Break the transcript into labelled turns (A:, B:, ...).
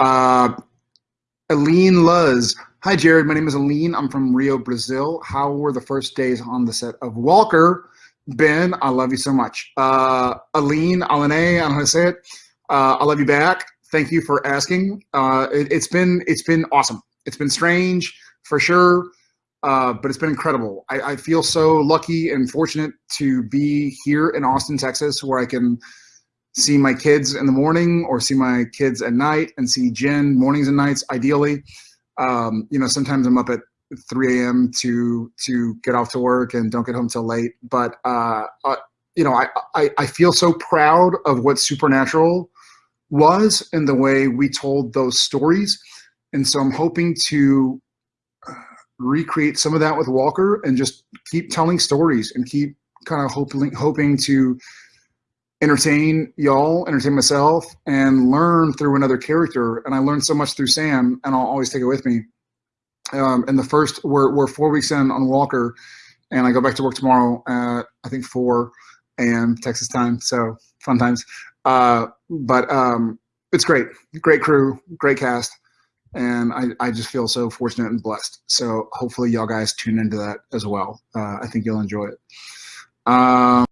A: Uh, Aline Luz. Hi, Jared. My name is Aline. I'm from Rio, Brazil. How were the first days on the set of Walker? Ben, I love you so much. Uh, Aline, Aline, I don't know how to say it. Uh, I love you back. Thank you for asking. Uh, it, has been it's been awesome. It's been strange for sure, uh, but it's been incredible. I, I feel so lucky and fortunate to be here in Austin, Texas, where I can see my kids in the morning or see my kids at night and see Jen mornings and nights, ideally. Um, you know, sometimes I'm up at 3 a.m. to to get off to work and don't get home till late. But uh, uh, you know, I, I I feel so proud of what Supernatural was and the way we told those stories, and so I'm hoping to uh, recreate some of that with Walker and just keep telling stories and keep kind of hoping hoping to entertain y'all, entertain myself, and learn through another character. And I learned so much through Sam, and I'll always take it with me. Um, and the first, we're, we're four weeks in on Walker, and I go back to work tomorrow at, I think, 4 a.m. Texas time. So fun times. Uh, but um, it's great. Great crew, great cast. And I, I just feel so fortunate and blessed. So hopefully y'all guys tune into that as well. Uh, I think you'll enjoy it. Um,